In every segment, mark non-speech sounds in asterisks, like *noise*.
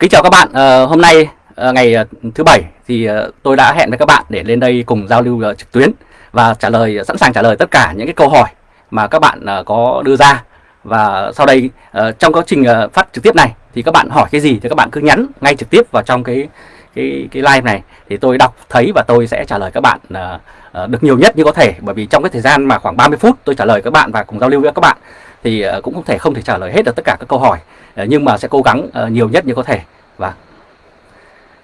Kính chào các bạn, à, hôm nay à, ngày ờ, thứ bảy thì à, tôi đã hẹn với các bạn để lên đây cùng giao lưu à, trực tuyến và trả lời sẵn sàng trả lời tất cả những cái câu hỏi mà các bạn à, có đưa ra. Và sau đây à, trong quá trình à, phát trực tiếp này thì các bạn hỏi cái gì thì các bạn cứ nhắn ngay trực tiếp vào trong cái cái cái live này thì tôi đọc thấy và tôi sẽ trả lời các bạn à, à, được nhiều nhất như có thể. Bởi vì trong cái thời gian mà khoảng 30 phút tôi trả lời các bạn và cùng giao lưu với các bạn thì ờ, cũng không thể không thể trả lời hết được tất cả các câu hỏi. Ờ, nhưng mà sẽ cố gắng ờ, nhiều nhất như có thể. Và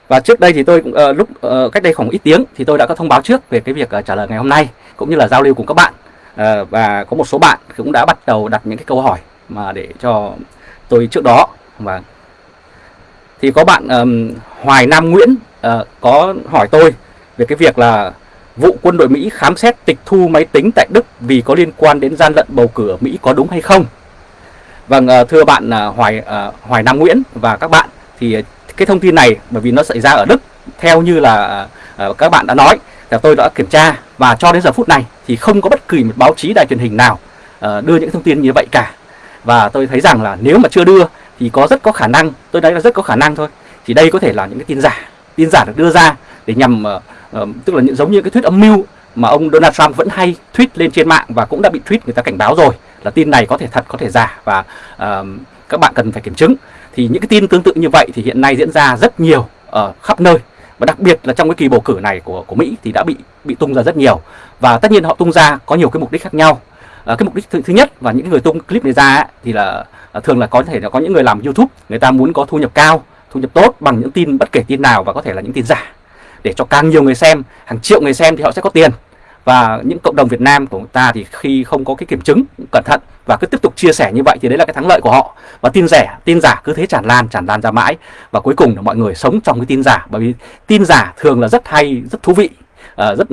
và trước đây thì tôi cũng uh, lúc uh, cách đây khoảng ít tiếng thì tôi đã có thông báo trước về cái việc uh, trả lời ngày hôm nay cũng như là giao lưu cùng các bạn. Uh, và có một số bạn cũng đã bắt đầu đặt những cái câu hỏi mà để cho tôi trước đó. Và thì có bạn um, Hoài Nam Nguyễn uh, có hỏi tôi về cái việc là vụ quân đội Mỹ khám xét tịch thu máy tính tại Đức vì có liên quan đến gian lận bầu cử ở Mỹ có đúng hay không? Vâng, ờ, thưa bạn ờ, Hoài ờ, Hoài Nam Nguyễn và các bạn thì cái thông tin này bởi vì nó xảy ra ở Đức theo như là các bạn đã nói là tôi đã kiểm tra và cho đến giờ phút này thì không có bất kỳ một báo chí đài truyền hình nào đưa những thông tin như vậy cả và tôi thấy rằng là nếu mà chưa đưa thì có rất có khả năng tôi nói là rất có khả năng thôi thì đây có thể là những cái tin giả tin giả được đưa ra để nhằm uh, tức là những giống như cái thuyết âm mưu mà ông Donald Trump vẫn hay tweet lên trên mạng và cũng đã bị tweet người ta cảnh báo rồi là tin này có thể thật có thể giả và uh, các bạn cần phải kiểm chứng. Thì những cái tin tương tự như vậy thì hiện nay diễn ra rất nhiều ở khắp nơi và đặc biệt là trong cái kỳ bầu cử này của của Mỹ thì đã bị bị tung ra rất nhiều. Và tất nhiên họ tung ra có nhiều cái mục đích khác nhau. À, cái mục đích thứ, thứ nhất và những người tung clip này ra ấy, thì là à, thường là có thể là có những người làm YouTube người ta muốn có thu nhập cao thu nhập tốt bằng những tin bất kể tin nào và có thể là những tin giả để cho càng nhiều người xem, hàng triệu người xem thì họ sẽ có tiền. Và những cộng đồng Việt Nam của ta thì khi không có cái kiểm chứng cẩn thận và cứ tiếp tục chia sẻ như vậy thì đấy là cái thắng lợi của họ. Và tin rẻ, tin giả cứ thế tràn lan tràn lan ra mãi. Và cuối cùng là mọi người sống trong cái tin giả, bởi vì tin giả thường là rất hay, rất thú vị uh, rất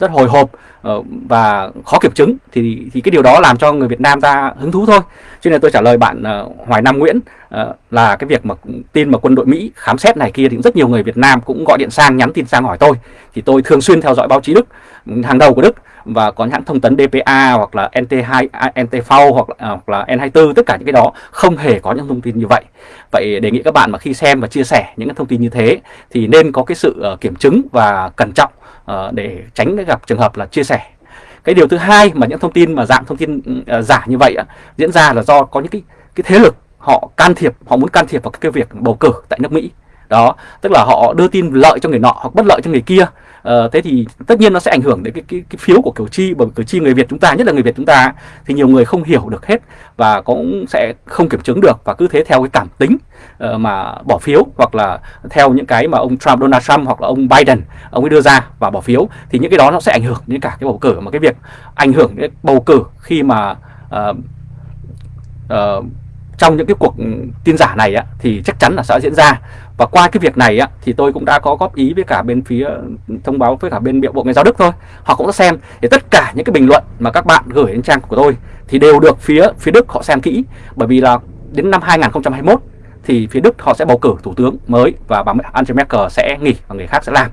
rất hồi hộp uh, và khó kiểm chứng. Thì thì cái điều đó làm cho người Việt Nam ta hứng thú thôi. Cho nên tôi trả lời bạn uh, Hoài Nam Nguyễn uh, là cái việc mà tin mà quân đội Mỹ khám xét này kia thì rất nhiều người Việt Nam cũng gọi điện sang nhắn tin sang hỏi tôi. Thì tôi thường xuyên theo dõi báo chí Đức hàng đầu của Đức và có hãng thông tấn DPA hoặc là NT2 à, NTV hoặc là, à, hoặc là N24 tất cả những cái đó không hề có những thông tin như vậy. Vậy đề nghị các bạn mà khi xem và chia sẻ những thông tin như thế thì nên có cái sự kiểm chứng và cẩn trọng uh, để tránh gặp trường hợp là chia sẻ. Cái điều thứ hai mà những thông tin mà dạng thông tin uh, giả như vậy uh, diễn ra là do có những cái cái thế lực họ can thiệp, họ muốn can thiệp vào cái việc bầu cử tại nước Mỹ. Đó, tức là họ đưa tin lợi cho người nọ hoặc bất lợi cho người kia Ờ, thế thì tất nhiên nó sẽ ảnh hưởng đến cái, cái, cái phiếu của cử tri bởi cử tri người Việt chúng ta nhất là người Việt chúng ta thì nhiều người không hiểu được hết và cũng sẽ không kiểm chứng được và cứ thế theo cái cảm tính uh, mà bỏ phiếu hoặc là theo những cái mà ông Trump Donald Trump hoặc là ông Biden ông ấy đưa ra và bỏ phiếu thì những cái đó nó sẽ ảnh hưởng đến cả cái bầu cử. Mà cái việc ảnh hưởng đến bầu cử khi mà uh, uh, trong những cái cuộc tin giả này á, thì chắc chắn là sẽ diễn ra và qua cái việc này á, thì tôi cũng đã có góp ý với cả bên phía thông báo với cả bên bộ ngoại giao Đức thôi. Họ cũng đã xem thì tất cả những cái bình luận mà các bạn gửi đến trang của tôi thì đều được phía phía Đức họ xem kỹ. Bởi vì là đến năm 2021 thì phía Đức họ sẽ bầu cử thủ tướng mới và bà Angela Merkel sẽ nghỉ và người khác sẽ làm.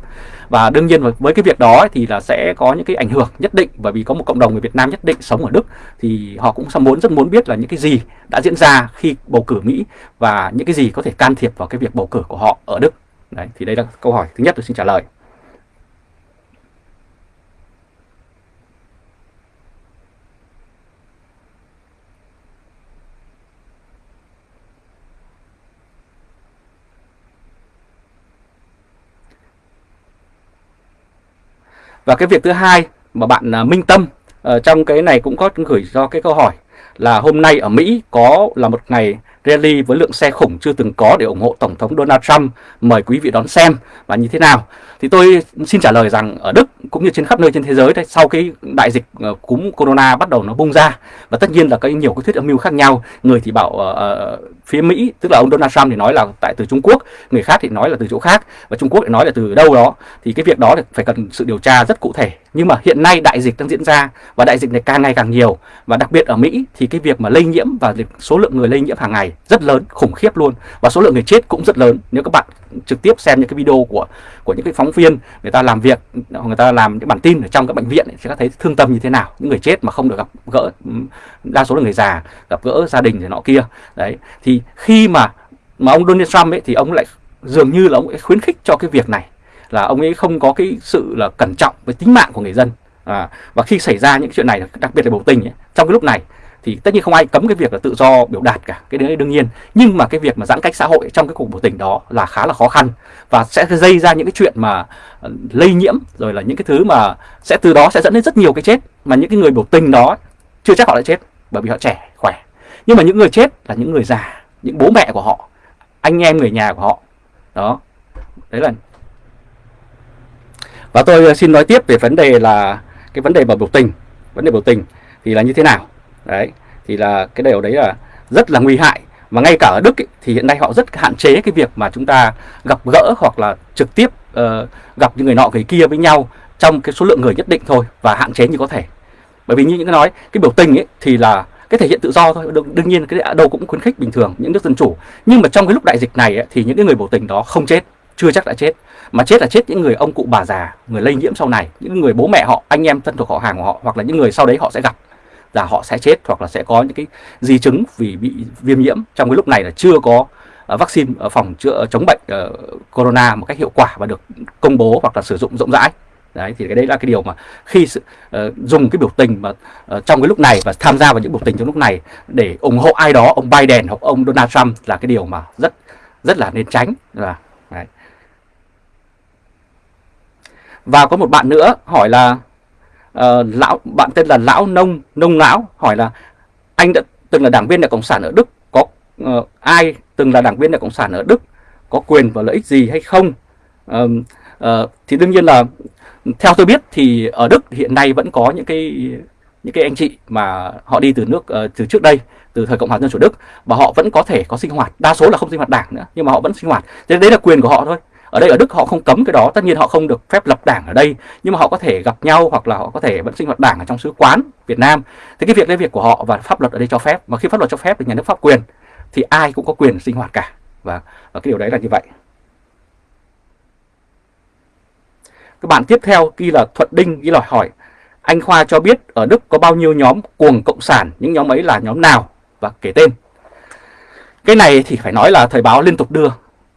Và đương nhiên với cái việc đó thì là sẽ có những cái ảnh hưởng nhất định bởi vì có một cộng đồng người Việt Nam nhất định sống ở Đức thì họ cũng muốn rất muốn biết là những cái gì đã diễn ra khi bầu cử Mỹ và những cái gì có thể can thiệp vào cái việc bầu cử của họ ở Đức. Đấy, thì đây là câu hỏi thứ nhất tôi xin trả lời. Và cái việc thứ hai mà bạn à, Minh Tâm uh, trong cái này cũng có gửi cho cái câu hỏi là hôm nay ở Mỹ có là một ngày rally với lượng xe khủng chưa từng có để ủng hộ Tổng thống Donald Trump. Mời quý vị đón xem và như thế nào. Thì tôi xin trả lời rằng ở Đức cũng như trên khắp nơi trên thế giới đấy, sau cái đại dịch ờ, cúm corona bắt đầu nó bung ra và tất nhiên là có nhiều cái thuyết âm mưu khác nhau. Người thì bảo uh, phía Mỹ, tức là ông Donald Trump thì nói là tại từ Trung Quốc, người khác thì nói là từ chỗ khác và Trung Quốc thì nói là từ đâu đó. Thì cái việc đó phải cần sự điều tra rất cụ thể. Nhưng mà hiện nay đại dịch đang diễn ra và đại dịch này càng ngày càng nhiều và đặc biệt ở Mỹ thì cái việc mà lây nhiễm và số lượng người lây nhiễm hàng ngày rất lớn, khủng khiếp luôn. Và số lượng người chết cũng rất lớn. Nếu các bạn trực tiếp xem những cái video của của những cái phóng viên người ta làm việc người ta làm những bản tin ở trong các bệnh viện thì các thấy thương tâm như thế nào? Những người chết mà không được gặp gỡ đa số là người già gặp gỡ gia đình rồi nọ kia. Đấy thì khi mà mà ông Donald Trump ấy thì ông lại dường như là ông ấy khuyến khích cho cái việc này. Là ông ấy không có cái sự là cẩn trọng với tính mạng của người dân. À, và khi xảy ra những chuyện này đặc biệt là biểu tình ấy, trong cái lúc này thì tất nhiên không ai cấm cái việc là tự do biểu đạt cả, cái đấy đương nhiên. Nhưng mà cái việc mà giãn cách xã hội trong cái cuộc biểu tình đó là khá là khó khăn và sẽ gây ra những cái chuyện mà ờ, lây nhiễm, rồi là những cái thứ mà sẽ từ đó sẽ dẫn đến rất nhiều cái chết. Mà những cái người biểu tình đó chưa chắc họ đã chết bởi vì họ trẻ, khỏe. Nhưng mà những người chết là những người già, những bố mẹ của họ, anh em người nhà của họ. Đó. Đấy là và tôi ờ, xin nói tiếp về vấn đề là, cái vấn đề mà biểu tình, vấn đề biểu tình thì là như thế nào? Đấy thì là cái điều đấy là rất là nguy hại. Và ngay cả ở Đức ấy, thì hiện nay họ rất hạn chế cái việc mà chúng ta gặp gỡ hoặc là trực tiếp uh, gặp những người nọ người kia với nhau trong cái số lượng người nhất định thôi và hạn chế như có thể. Bởi vì như những cái nói cái biểu tình ấy thì là cái thể hiện tự do thôi đương, đương nhiên cái đâu cũng khuyến khích bình thường những nước dân chủ. Nhưng mà trong cái lúc đại dịch này ấy, thì những cái người biểu tình đó không chết chưa chắc đã chết. Mà chết là chết những người ông cụ bà già người lây nhiễm sau này những người bố mẹ họ anh em thân thuộc họ hàng của họ hoặc là những người sau đấy họ sẽ gặp là họ sẽ chết hoặc là sẽ có những cái di chứng vì bị viêm nhiễm. Trong cái lúc này là chưa có ờ, vaccine ờ, phòng chữa ờ, chống bệnh corona một cách hiệu quả và được công bố hoặc là sử dụng rộng rãi. Đấy thì cái đấy là cái điều mà khi sự, uh, dùng cái biểu tình mà uh, trong cái lúc này và tham gia vào những biểu tình trong lúc này để ủng hộ ai đó ông Biden hoặc ông Donald Trump là cái điều mà rất rất là nên tránh. Là đấy. và có một bạn nữa hỏi là uh, lão bạn tên là lão nông nông lão hỏi là anh đã từng là đảng viên đảng cộng sản ở Đức có uh, ai từng là đảng viên đảng cộng sản ở Đức có quyền và lợi ích gì hay không? Uh, uh, thì đương nhiên là theo tôi biết thì ở Đức hiện nay vẫn có những cái những cái anh chị mà họ đi từ nước uh, từ trước đây từ thời cộng hòa dân chủ Đức và họ vẫn có thể có sinh hoạt đa số là không sinh hoạt đảng nữa nhưng mà họ vẫn sinh hoạt. Thế đấy là quyền của họ thôi ở đây ở Đức họ không cấm cái đó tất nhiên họ không được phép lập đảng ở đây nhưng mà họ có thể gặp nhau hoặc là họ có thể vẫn sinh hoạt đảng ở trong sứ quán Việt Nam. Thế cái việc đấy việc của họ và pháp luật ở đây cho phép mà khi pháp luật cho phép thì nhà nước pháp quyền thì ai cũng có quyền sinh hoạt cả. Và, và cái điều đấy là như vậy. Các bạn tiếp theo ghi là Thuận Đinh ghi lời hỏi anh Khoa cho biết ở Đức có bao nhiêu nhóm cuồng cộng sản những nhóm ấy là nhóm nào và kể tên? Cái này thì phải nói là thời báo liên tục đưa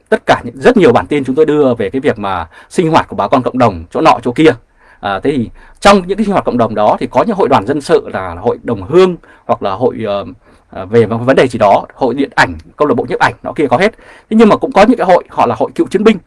tất cả những rất nhiều bản tin chúng tôi đưa về cái việc mà sinh hoạt của bà con cộng đồng chỗ nọ chỗ kia. À, thế thì trong những cái sinh hoạt cộng đồng đó thì có những hội đoàn dân sự là hội đồng hương hoặc là hội uh, về vấn đề gì đó hội điện ảnh câu lạc bộ nhiếp ảnh nó kia có hết. Thế nhưng mà cũng có những cái hội họ là hội cựu chiến binh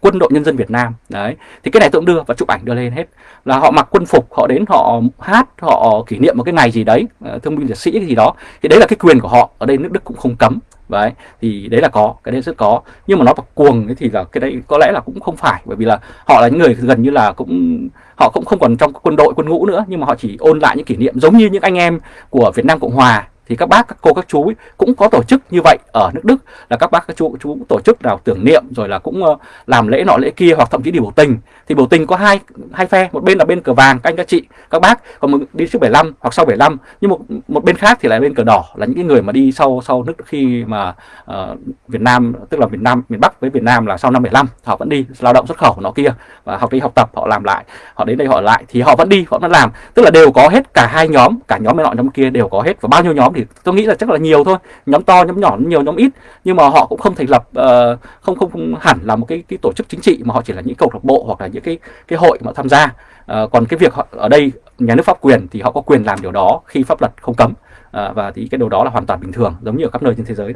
quân đội nhân dân Việt Nam. Đấy, thì cái này tôi cũng đưa và chụp ảnh đưa lên hết. Là họ mặc quân phục, họ đến, họ hát, họ kỷ niệm một cái ngày gì đấy ờ, thương binh liệt sĩ cái gì đó. Thì đấy là cái quyền của họ, ở đây nước Đức cũng không cấm. Đấy, thì đấy là có, cái đấy rất có. Nhưng mà nó vào cuồng thì là cái đấy có lẽ là cũng không phải, bởi vì là họ là những người gần như là cũng, họ cũng không còn trong quân đội, quân ngũ nữa, nhưng mà họ chỉ ôn lại những kỷ niệm giống như những anh em của Việt Nam Cộng Hòa thì các bác các cô các chú ấy cũng có tổ chức như vậy ở nước Đức. Là các bác các chú chú cũng tổ chức nào tưởng niệm rồi là cũng ờ, làm lễ nọ lễ kia hoặc thậm chí đi biểu tình. Thì biểu tình có hai hai phe một bên là bên cờ vàng các anh các chị các bác còn một đi trước 75 hoặc sau 75 nhưng một một bên khác thì là bên cờ đỏ là những cái người mà đi sau sau nước khi mà uh, Việt Nam tức là Việt Nam miền Bắc với Việt Nam là sau năm 75 họ vẫn đi lao động xuất khẩu nó kia và học đi học tập họ làm lại họ đến đây họ lại thì họ vẫn đi họ vẫn làm. Tức là đều có hết cả hai nhóm cả nhóm bên nọ nhóm kia đều có hết và bao nhiêu nhóm thì tôi nghĩ là chắc là nhiều thôi. Nhóm to nhóm nhỏ nhiều nhóm ít. Nhưng mà họ cũng không thành lập uh, không, không không hẳn là một cái cái tổ chức chính trị mà họ chỉ là những câu lạc bộ hoặc là những cái cái hội mà tham gia. Uh, còn cái việc họ, ở đây nhà nước pháp quyền thì họ có quyền làm điều đó khi pháp luật không cấm. Uh, và thì cái điều đó là hoàn toàn bình thường giống như ở khắp nơi trên thế giới.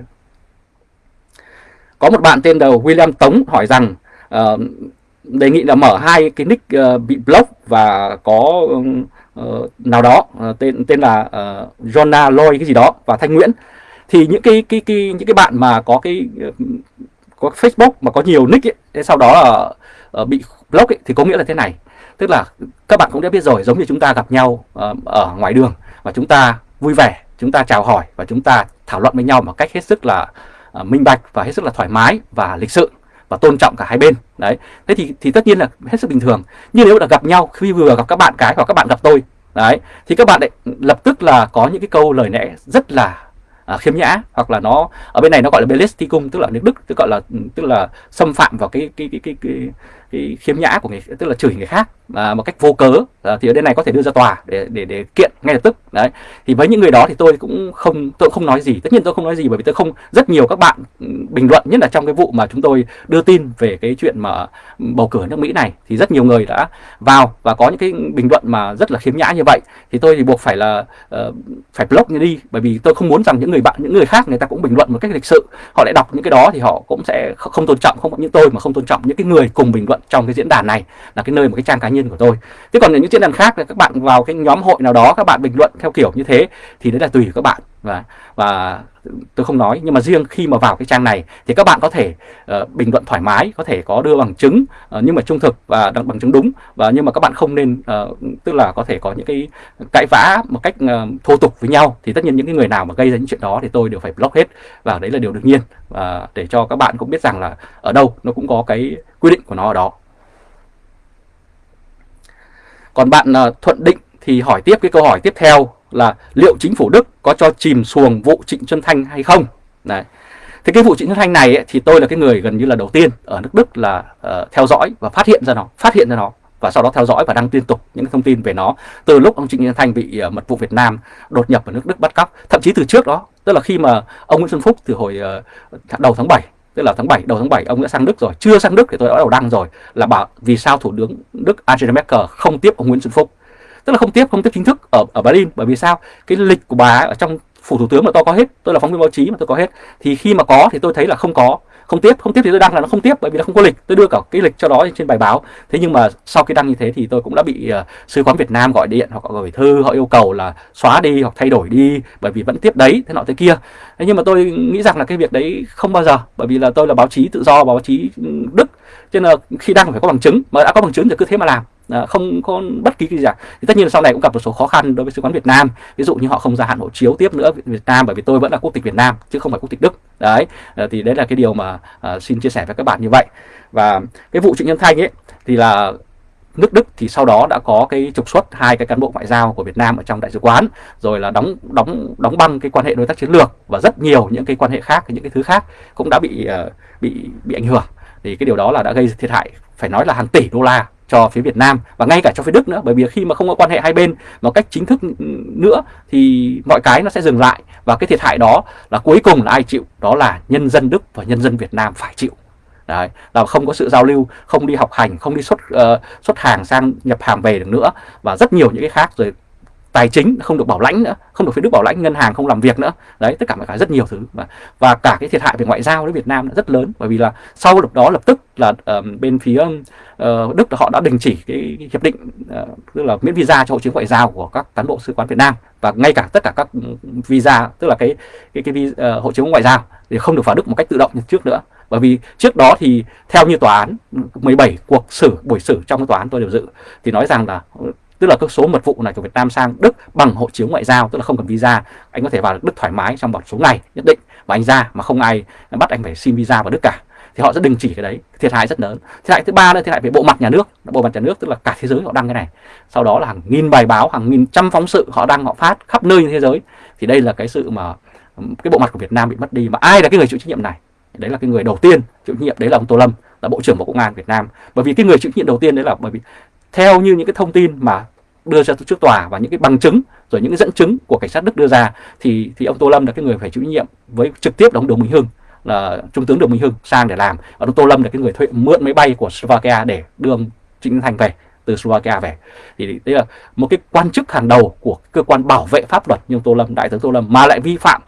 Có một bạn tên là William Tống hỏi rằng uh, đề nghị là mở hai cái nick uh, bị block và có uh, Ờ, nào đó uh, tên tên là ờ, uh, Jonah Loy cái gì đó và Thanh Nguyễn. Thì những cái cái cái những cái bạn mà có cái có Facebook mà có nhiều nick ấy, sau đó là uh, bị block ấy, thì có nghĩa là thế này. Tức là các bạn cũng đã biết rồi giống như chúng ta gặp nhau uh, ở ngoài đường và chúng ta vui vẻ chúng ta chào hỏi và chúng ta thảo luận với nhau một cách hết sức là uh, minh bạch và hết sức là thoải mái và lịch sự và tôn trọng cả hai bên. Đấy. Thế thì thì tất nhiên là hết sức bình thường. Nhưng nếu là gặp nhau khi vừa gặp các bạn cái hoặc các bạn gặp tôi đấy thì các bạn lại lập tức là có những cái câu lời lẽ rất là à, khiêm nhã hoặc là nó ở bên này nó gọi là belesticum tức là nước đức tức gọi là tức là xâm phạm vào cái cái cái cái cái cái khiếm nhã của người tức là chửi người khác à, một cách vô cớ à, thì ở đây này có thể đưa ra tòa để để để kiện ngay lập tức. Đấy. Thì với những người đó thì tôi cũng không tôi cũng không nói gì. Tất nhiên tôi không nói gì bởi vì tôi không rất nhiều các bạn ừ, bình luận nhất là trong cái vụ mà chúng tôi đưa tin về cái chuyện mà bầu cử nước Mỹ này thì rất nhiều người đã vào và có những cái bình luận mà rất là khiếm nhã như vậy. Thì tôi thì buộc phải là uh, phải block như đi bởi vì tôi không muốn rằng những người bạn những người khác người ta cũng bình luận một cách lịch sự. Họ lại đọc những cái đó thì họ cũng sẽ không tôn trọng không những tôi mà không tôn trọng những cái người cùng bình luận trong cái diễn đàn này là cái nơi một cái trang cá nhân của tôi. Thế còn những diễn đàn khác là các bạn vào cái nhóm hội nào đó các bạn bình luận theo kiểu như thế thì đấy là tùy các bạn. Và và tôi không nói nhưng mà riêng khi mà vào cái trang này thì các bạn có thể uh, bình luận thoải mái có thể có đưa bằng chứng uh, nhưng mà trung thực và bằng chứng đúng. Và nhưng mà các bạn không nên uh, tức là có thể có những cái cãi vã một cách uh, thô tục với nhau thì tất nhiên những cái người nào mà gây ra những chuyện đó thì tôi đều phải block hết. Và đấy là điều đương nhiên. Và để cho các bạn cũng biết rằng là ở đâu nó cũng có cái quy định của nó ở đó còn bạn uh, Thuận Định thì hỏi tiếp cái câu hỏi tiếp theo là liệu chính phủ Đức có cho chìm xuồng vụ Trịnh Xuân Thanh hay không? Đấy. Thì cái vụ Trịnh Xuân Thanh này ấy, thì tôi là cái người gần như là đầu tiên ở nước Đức là uh, theo dõi và phát hiện ra nó, phát hiện ra nó và sau đó theo dõi và đăng liên tục những thông tin về nó từ lúc ông Trịnh Xuân Thanh bị uh, mật vụ Việt Nam đột nhập vào nước Đức bắt cóc, thậm chí từ trước đó, tức là khi mà ông Nguyễn Xuân Phúc từ hồi uh, đầu tháng 7 tức là tháng 7 đầu tháng 7 ông đã sang Đức rồi. Chưa sang Đức thì tôi đã đầu đăng rồi là bảo vì sao thủ tướng Đức Angela Merkel không tiếp ông Nguyễn Xuân Phúc. Tức là không tiếp không tiếp chính thức ở ở Berlin. Bởi vì sao? Cái lịch của bà ở trong phủ thủ tướng mà tôi có hết, tôi là phóng viên báo chí mà tôi có hết. Thì khi mà có thì tôi thấy là không có không tiếp không tiếp thì tôi đăng là nó không tiếp bởi vì nó không có lịch. Tôi đưa cả cái lịch cho đó trên bài báo. Thế nhưng mà sau khi đăng như thế thì tôi cũng đã bị uh, sứ quán Việt Nam gọi điện hoặc gửi thư. Họ yêu cầu là xóa đi hoặc thay đổi đi bởi vì vẫn tiếp đấy thế nọ thế kia. Thế nhưng mà tôi nghĩ rằng là cái việc đấy không bao giờ bởi vì là tôi là báo chí tự do báo chí Đức. Cho nên là khi đăng phải có bằng chứng mà đã có bằng chứng thì cứ thế mà làm. Ờ, không có bất kỳ cái gì cả. Thì tất nhiên là sau này cũng gặp một số khó khăn đối với sứ quán Việt Nam. Ví dụ như họ không gia hạn hộ chiếu tiếp nữa Việt Nam bởi vì tôi vẫn là quốc tịch Việt Nam chứ không phải quốc tịch Đức. Đấy ờ, thì đấy là cái điều mà ờ, xin chia sẻ với các bạn như vậy. Và cái vụ Trịnh Nhân Thanh ấy thì là nước Đức thì sau đó đã có cái trục xuất hai cái cán bộ ngoại giao của Việt Nam ở trong đại sứ quán rồi là đóng đóng đóng băng cái quan hệ đối tác chiến lược và rất nhiều những cái quan hệ khác những cái thứ khác cũng đã bị uh, bị bị ảnh hưởng. Thì cái điều đó là đã gây thiệt hại phải nói là hàng tỷ đô la cho phía Việt Nam và ngay cả cho phía Đức nữa. Bởi vì khi mà không có quan hệ hai bên một cách chính thức nữa thì mọi cái nó sẽ dừng lại. Và cái thiệt hại đó là cuối cùng là ai chịu? Đó là nhân dân Đức và nhân dân Việt Nam phải chịu. Đấy, là không có sự giao lưu, không đi học hành, không đi xuất uh, xuất hàng sang nhập hàng về được nữa. Và rất nhiều những cái khác rồi tài chính không được bảo lãnh nữa không được phía Đức bảo lãnh ngân hàng không làm việc nữa. Đấy tất cả mọi cái rất nhiều thứ và, và cả cái thiệt hại về ngoại giao với Việt Nam rất lớn bởi vì là sau lúc đó lập tức là uh, bên phía uh, Đức họ đã đình chỉ cái, cái hiệp định uh, tức là miễn visa cho hộ chiếu ngoại giao của các cán bộ sứ quán Việt Nam. Và ngay cả tất cả các visa tức là cái cái cái, cái uh, ờ, hộ chiếu ngoại giao thì không được vào Đức một cách tự động như trước nữa. Bởi vì trước đó thì theo như tòa án 17 cuộc xử buổi xử trong cái tòa án tôi đều dự thì nói rằng là tức là các số mật vụ này của Việt Nam sang Đức bằng hộ chiếu ngoại giao, tức là không cần visa. Anh có thể vào Đức thoải mái trong một số ngày, nhất định. Và anh ra mà không ai bắt anh phải xin visa vào Đức cả. Thì họ sẽ đình chỉ cái đấy, thiệt hại rất lớn. Thiệt hại thứ ba nữa, thiệt hại về bộ mặt nhà nước, bộ mặt nhà nước, tức là cả thế giới họ đăng cái này. Sau đó là hàng nghìn bài báo, hàng nghìn trăm phóng sự họ đăng, họ phát khắp nơi trên thế giới. Thì đây là cái sự mà cái bộ mặt của Việt Nam bị mất đi. Mà ai là cái người chịu trách nhiệm này? Đấy là cái người đầu tiên chịu trách nhiệm, đấy là ông Tô Lâm, là bộ trưởng bộ công an Việt Nam. Bởi vì cái người chịu trách nhiệm đầu tiên đấy là bởi vì theo như những cái thông tin mà đưa ra trước tòa và những cái bằng chứng rồi những cái dẫn chứng của cảnh sát Đức đưa ra thì thì ông Tô Lâm là cái người phải chịu trách nhiệm với trực tiếp là ông Đường Minh Hưng là trung tướng Đường Minh Hưng sang để làm. Và ông Tô Lâm là cái người thuê mượn máy bay của Slovakia để đưa ông Trịnh Thành về từ Slovakia về. Thì đây là một cái quan chức hàng đầu của cơ quan bảo vệ pháp luật như Tô Lâm đại tướng Tô Lâm mà lại vi phạm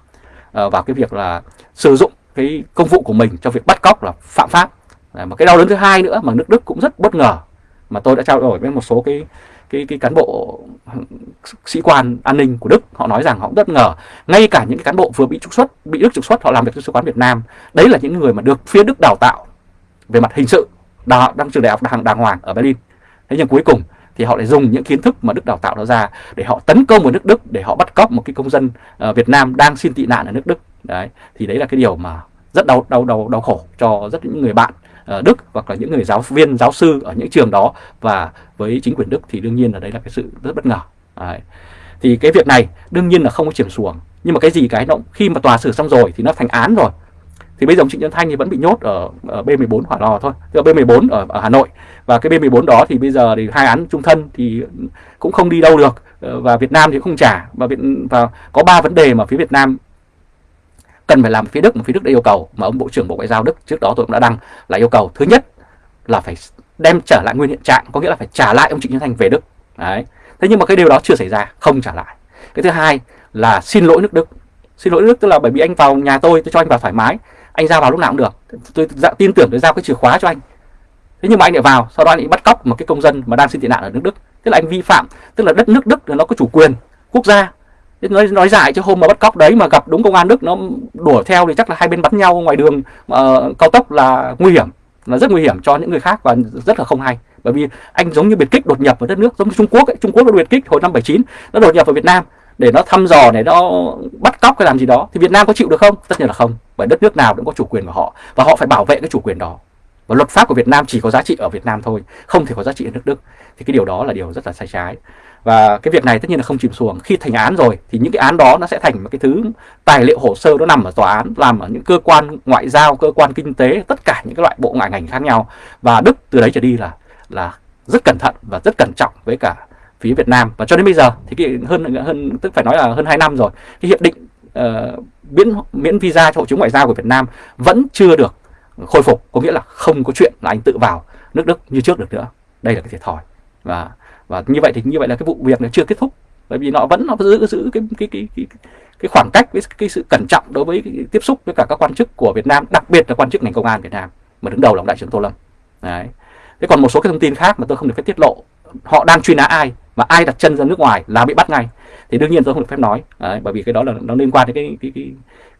uh, vào cái việc là sử dụng cái công vụ của mình cho việc bắt cóc là phạm pháp. Mà cái đau đớn thứ hai nữa mà nước Đức cũng rất bất ngờ mà tôi đã trao đổi với một số cái cái cái cán bộ sĩ quan an ninh của Đức. Họ nói rằng họ cũng bất ngờ. Ngay cả những cái cán bộ vừa bị trục xuất bị Đức trục xuất họ làm việc cho sứ quán Việt Nam. Đấy là những người mà được phía Đức đào tạo về mặt hình sự đào đang trường đại học đàng, đàng hoàng ở Berlin. Thế nhưng cuối cùng thì họ lại dùng những kiến thức mà Đức đào tạo nó ra để họ tấn công vào nước Đức để họ bắt cóc một cái công dân uh, Việt Nam đang xin tị nạn ở nước Đức. Đấy thì đấy là cái điều mà rất đau đau đau đau khổ cho rất những người bạn. Ờ, Đức hoặc là những người giáo viên giáo sư ở những trường đó. Và với chính quyền Đức thì đương nhiên là đấy là cái sự rất bất ngờ. Đấy. thì cái việc này đương nhiên là không có chuyển xuồng. Nhưng mà cái gì cái nó khi mà tòa xử xong rồi thì nó thành án rồi. Thì bây giờ ông Trịnh Nhân Thanh thì vẫn bị nhốt ở, ở B14 Hỏa Lò thôi, tức là B14 ở, ở Hà Nội. Và cái B14 đó thì bây giờ thì hai án trung thân thì cũng không đi đâu được. Ờ, và Việt Nam thì không trả. Và Việt và có ba vấn đề mà phía Việt Nam cần phải làm phía Đức mà phía Đức đã yêu cầu mà ông Bộ trưởng Bộ Ngoại giao Đức trước đó tôi cũng đã đăng là yêu cầu thứ nhất là phải đem trở lại nguyên hiện trạng có nghĩa là phải trả lại ông Trịnh Xuân Thanh về Đức. Đấy. Thế nhưng mà cái điều đó chưa xảy ra không trả lại. Cái thứ hai là xin lỗi nước Đức. Xin lỗi nước Đức tức là bởi vì anh vào nhà tôi tôi cho anh vào thoải mái. Anh ra vào lúc nào cũng được. Tôi dạ, tin tưởng tôi giao cái chìa khóa cho anh. Thế nhưng mà anh lại vào sau đó anh lại bắt cóc một cái công dân mà đang xin tị nạn ở nước Đức. Tức là anh vi phạm tức là đất nước Đức nó có chủ quyền quốc gia nói nói giải chứ hôm mà bắt cóc đấy mà gặp đúng công an Đức nó đuổi theo thì chắc là hai bên bắn nhau ngoài đường uh, cao tốc là nguy hiểm là rất nguy hiểm cho những người khác và rất là không hay. Bởi vì anh giống như biệt kích đột nhập vào đất nước giống như Trung Quốc ấy. Trung Quốc nó biệt kích hồi năm 79 nó đột nhập vào Việt Nam để nó thăm dò để nó bắt cóc hay làm gì đó. Thì Việt Nam có chịu được không? Tất nhiên là không bởi đất nước nào cũng có chủ quyền của họ và họ phải bảo vệ cái chủ quyền đó. Và luật pháp của Việt Nam chỉ có giá trị ở Việt Nam thôi không thể có giá trị ở nước Đức. Thì cái điều đó là điều rất là sai trái và cái việc này tất nhiên là không chìm xuồng. Khi thành án rồi thì những cái án đó nó sẽ thành một cái thứ tài liệu hồ sơ nó nằm ở tòa án làm ở những cơ quan ngoại giao cơ quan kinh tế tất cả những cái loại bộ ngoại ngành khác nhau. Và Đức từ đấy trở đi là là rất cẩn thận và rất cẩn trọng với cả phía Việt Nam. Và cho đến bây giờ thì cái hơn hơn tức phải nói là hơn 2 năm rồi cái hiệp định uh, miễn miễn visa cho hộ chiếu ngoại giao của Việt Nam vẫn chưa được khôi phục. Có nghĩa là không có chuyện là anh tự vào nước Đức như trước được nữa. Đây là cái thiệt thòi. Và và như vậy thì như vậy là cái vụ việc nó chưa kết thúc. Bởi vì nó vẫn nó giữ giữ cái cái cái cái, cái khoảng cách với cái sự cẩn trọng đối với cái tiếp xúc với cả các quan chức của Việt Nam đặc biệt là quan chức ngành công an Việt Nam mà đứng đầu là ông đại trưởng Tô Lâm. Đấy. Thế còn một số cái thông tin khác mà tôi không được phép tiết lộ họ đang truy nã ai mà ai đặt chân ra nước ngoài là bị bắt ngay thì đương nhiên tôi không được phép nói. Đấy, bởi vì cái đó là nó liên quan đến cái cái, cái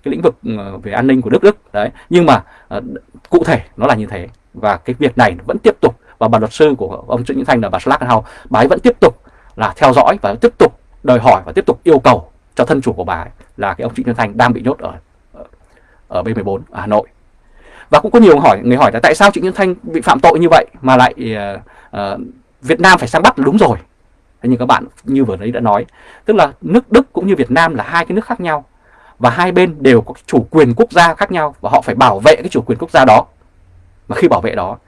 cái lĩnh vực ờ, về an ninh của nước Đức. Đấy. Nhưng mà uh, cụ thể nó là như thế và cái việc này vẫn tiếp tục và bà luật sư của ông Trịnh Nhữ Thanh là bà Schlagenhau bà ấy vẫn tiếp tục là theo dõi và tiếp tục đòi hỏi và tiếp tục yêu cầu cho thân chủ của bà ấy là cái ông Trịnh Nhữ Thanh đang bị nhốt ở ở B14 ở Hà Nội. Và cũng có nhiều hỏi người hỏi là tại sao Trịnh Nhân Thanh bị phạm tội như vậy mà lại uh, uh, Việt Nam phải sang bắt đúng rồi. Thế nhưng các bạn như vừa nãy đã nói tức là nước Đức cũng như Việt Nam là hai cái nước khác nhau và hai bên đều có chủ quyền quốc gia khác nhau và họ phải bảo vệ cái chủ quyền quốc gia đó. Mà khi bảo vệ đó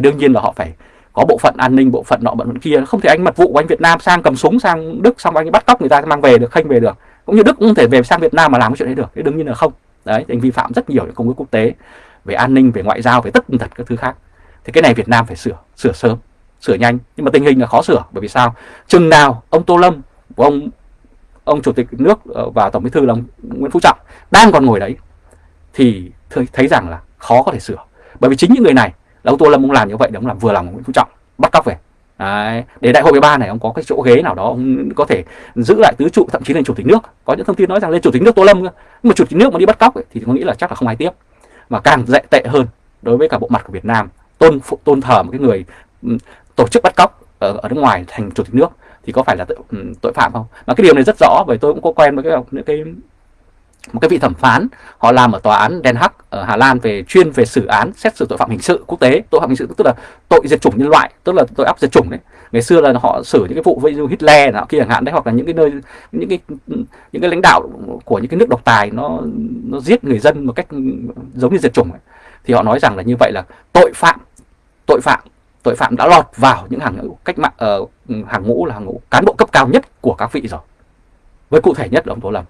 thì đương nhiên là họ phải có bộ phận an ninh, bộ phận nọ, bộ phận kia. Không thể anh mật vụ của anh Việt Nam sang cầm súng, sang Đức, xong anh bắt cóc người ta, mang về được, khanh về được. Cũng như Đức cũng không thể về sang Việt Nam mà làm cái chuyện đấy được. Thì đương nhiên là không. Đấy anh vi phạm rất nhiều những công ước quốc tế về an ninh, về ngoại giao, về tất tật các thứ khác. Thì cái này Việt Nam phải sửa sửa sớm, sửa nhanh. Nhưng mà tình hình là khó sửa, bởi vì sao? Chừng nào ông Tô Lâm của ông ông chủ tịch nước ờ, và tổng bí thư là ông Nguyễn Phú Trọng đang còn ngồi đấy, thì thấy rằng là khó có thể sửa. Bởi vì chính những người này là ông Tô Lâm ông làm như vậy để ông làm vừa lòng Nguyễn Phú Trọng bắt cóc về Đấy. để đại hội 13 này ông có cái chỗ ghế nào đó ông có thể giữ lại tứ trụ thậm chí lên chủ tịch nước có những thông tin nói rằng lên chủ tịch nước Tô Lâm nhưng mà chủ tịch nước mà đi bắt cóc ấy, thì có nghĩ là chắc là không ai tiếp mà càng dạy tệ hơn đối với cả bộ mặt của Việt Nam tôn phụ tôn thờ một cái người tổ chức bắt cóc ở, ở nước ngoài thành chủ tịch nước thì có phải là tội, tội phạm không? Mà cái điều này rất rõ bởi tôi cũng có quen với cái những cái một cái vị thẩm phán họ làm ở tòa án Den Haag ở Hà Lan về chuyên về xử án xét xử tội phạm hình sự quốc tế. Tội phạm hình sự tức là tội diệt chủng nhân loại tức là tội áp diệt chủng đấy. Ngày xưa là họ xử những cái vụ với Hitler nào kia chẳng hạn đấy hoặc là những cái nơi những cái những cái lãnh đạo của những cái nước độc tài nó nó giết người dân một cách giống như diệt chủng ấy. thì họ nói rằng là như vậy là tội phạm tội phạm tội phạm đã lọt vào những hàng cách mạng uh, hàng ngũ là hàng ngũ cán bộ cấp cao nhất của các vị rồi. Với cụ thể nhất là ông Tô Lâm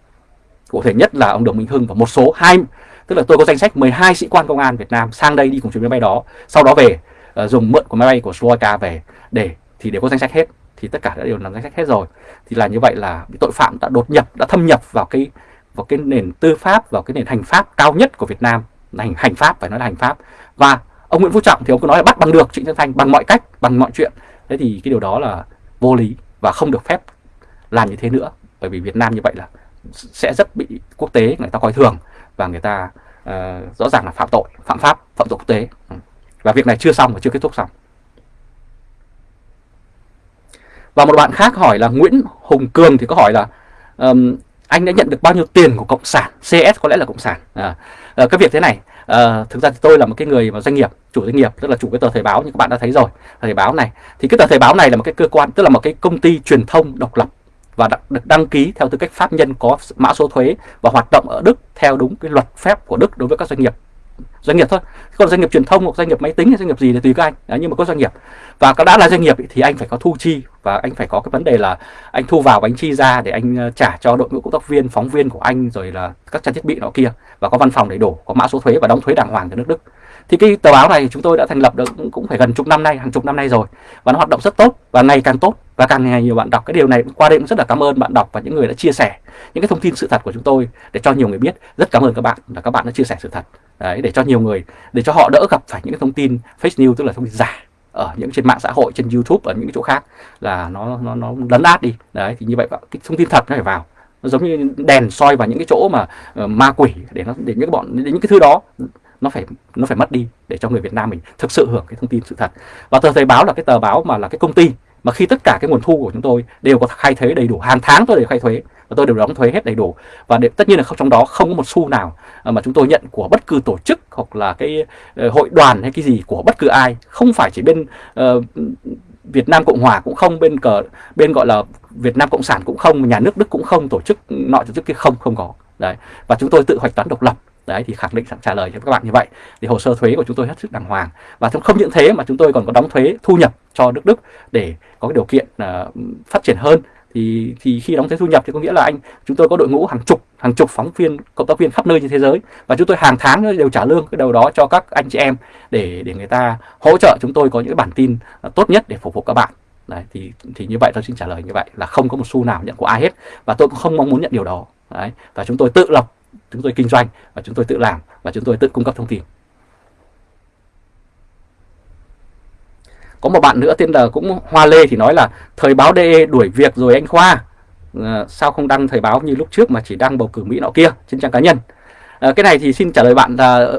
cụ thể nhất là ông Đồng Minh Hưng và một số hai tức là tôi có danh sách 12 sĩ quan công an Việt Nam sang đây đi cùng chuyến máy bay đó. Sau đó về uh, dùng mượn của máy bay của Slovakia về để thì đều có danh sách hết. Thì tất cả đã đều làm danh sách hết rồi. Thì là như vậy là tội phạm đã đột nhập đã thâm nhập vào cái vào cái nền tư pháp vào cái nền hành pháp cao nhất của Việt Nam. Hành hành pháp phải nói là hành pháp. Và ông Nguyễn Phú Trọng thì ông cứ nói là bắt bằng được Trịnh Xuân Thanh bằng mọi cách bằng mọi chuyện. Thế thì cái điều đó là vô lý và không được phép làm như thế nữa. Bởi vì Việt Nam như vậy là sẽ rất bị quốc tế người ta coi thường và người ta uh, rõ ràng là phạm tội phạm pháp phạm tội quốc tế. Ừ. Và việc này chưa xong và chưa kết thúc xong. Và một bạn khác hỏi là Nguyễn Hùng Cường thì có hỏi là um, anh đã nhận được bao nhiêu tiền của cộng sản? CS có lẽ là cộng sản. À, à, cái việc thế này à, thực ra thì tôi là một cái người mà doanh nghiệp chủ doanh nghiệp tức là chủ cái tờ thời báo như các bạn đã thấy rồi thời báo này. Thì cái tờ thời báo này là một cái cơ quan tức là một cái công ty truyền thông độc lập và được đăng ký theo tư cách pháp nhân có mã số thuế và hoạt động ở Đức theo đúng cái luật phép của Đức đối với các doanh nghiệp. Doanh nghiệp thôi. Còn doanh nghiệp truyền thông hoặc doanh nghiệp máy tính hay doanh nghiệp gì thì tùy các anh. Đấy, nhưng mà có doanh nghiệp. Và đã là doanh nghiệp thì anh phải có thu chi và anh phải có cái vấn đề là anh thu vào và anh chi ra để anh ờ, trả cho đội ngũ cộng tác viên phóng viên của anh rồi là các trang thiết bị nọ kia. Và có văn phòng đầy đủ có mã số thuế và đóng thuế đàng hoàng cho nước Đức. Thì cái tờ báo này chúng tôi đã thành lập được cũng phải gần chục năm nay hàng chục năm nay rồi. Và nó hoạt động rất tốt và ngày càng tốt và càng ngày nhiều bạn đọc cái điều này qua đây cũng rất là cảm ơn bạn đọc và những người đã chia sẻ những cái thông tin sự thật của chúng tôi để cho nhiều người biết. Rất cảm ơn các bạn là các bạn đã chia sẻ sự thật đấy để cho nhiều người để cho họ đỡ gặp phải những cái thông tin fake news tức là thông tin giả ở những trên mạng xã hội trên YouTube ở những cái chỗ khác là nó nó nó lấn át đi. Đấy thì như vậy cái thông tin thật nó phải vào. Nó giống như đèn soi vào những cái chỗ mà uh, ma quỷ để nó để những cái bọn để những cái thứ đó nó phải nó phải mất đi để cho người Việt Nam mình thực sự hưởng cái thông tin sự thật. Và tờ Thời báo là cái tờ báo mà là cái công ty mà khi tất cả cái nguồn thu của chúng tôi đều có khai thuế đầy đủ hàng tháng tôi đều khai thuế và tôi đều đóng thuế hết đầy đủ. Và để, tất nhiên là không trong đó không có một xu nào à, mà chúng tôi nhận của bất cứ tổ chức hoặc là cái ờ, hội đoàn hay cái gì của bất cứ ai. Không phải chỉ bên uh, Việt Nam Cộng Hòa cũng không bên cờ bên gọi là Việt Nam Cộng sản cũng không nhà nước Đức cũng không tổ chức nọ tổ chức kia không không có. Đấy. Và chúng tôi tự hoạch toán độc lập đấy thì khẳng định trả lời cho các bạn như vậy. Thì hồ sơ thuế của chúng tôi hết sức đàng hoàng. Và không những thế mà chúng tôi còn có đóng thuế thu nhập cho nước Đức để có cái điều kiện uh, phát triển hơn. Thì thì khi đóng thuế thu nhập thì có nghĩa là anh chúng tôi có đội ngũ hàng chục hàng chục phóng viên cộng tác viên khắp nơi trên thế giới. Và chúng tôi hàng tháng đều trả lương cái đầu đó cho các anh chị em để để người ta hỗ trợ chúng tôi có những bản tin tốt nhất để phục vụ các bạn. Đấy thì thì như vậy tôi xin trả lời như vậy là không có một xu nào nhận của ai hết. Và tôi cũng không mong muốn nhận điều đó. Đấy và chúng tôi tự lập chúng tôi kinh doanh và chúng tôi tự làm và chúng tôi tự cung cấp thông tin. Có một bạn nữa tên là cũng Hoa Lê thì nói là thời báo DE đuổi việc rồi anh Khoa. À, sao không đăng thời báo như lúc trước mà chỉ đăng bầu cử Mỹ nọ kia trên trang cá nhân? À, cái này thì xin trả lời bạn là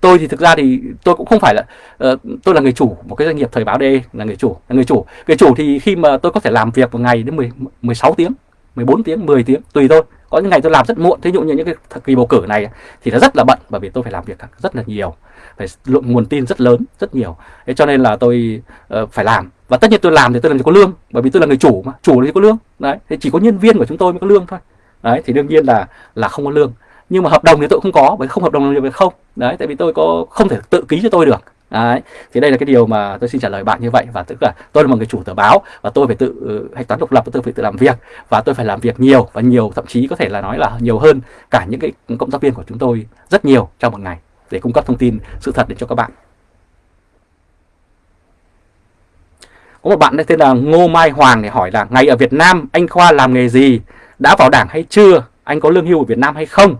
tôi thì thực ra thì tôi cũng không phải là uh, tôi là người chủ một cái doanh nghiệp thời báo DE là người chủ là người chủ. Người chủ thì khi mà tôi có thể làm việc một ngày đến 10 16 tiếng 14 tiếng 10 tiếng tùy thôi có những ngày tôi làm rất muộn thế dụ như những cái kỳ bầu cử này thì nó rất là bận bởi vì tôi phải làm việc rất là nhiều phải lượng nguồn tin rất lớn rất nhiều. Thế cho nên là tôi uh, phải làm. Và tất nhiên tôi làm thì tôi làm gì có lương bởi vì tôi là người chủ mà chủ thì có lương đấy. Thì chỉ có nhân viên của chúng tôi mới có lương thôi đấy. Thì đương nhiên là là không có lương. Nhưng mà hợp đồng thì tôi không có bởi không hợp đồng thì không đấy. Tại vì tôi có không thể tự ký cho tôi được. Đấy. Thì đây là cái điều mà tôi xin trả lời bạn như vậy và tức là tôi là một người chủ tờ báo và tôi phải tự ừ, hạch toán độc lập và tôi phải tự làm việc và tôi phải làm việc nhiều và nhiều thậm chí có thể là nói là nhiều hơn cả những cái cộng tác viên của chúng tôi rất nhiều trong một ngày để cung cấp thông tin sự thật đến cho các bạn. Có một bạn tên là Ngô Mai Hoàng để hỏi là ngày ở Việt Nam anh Khoa làm nghề gì? Đã vào đảng hay chưa? Anh có lương hưu ở Việt Nam hay không?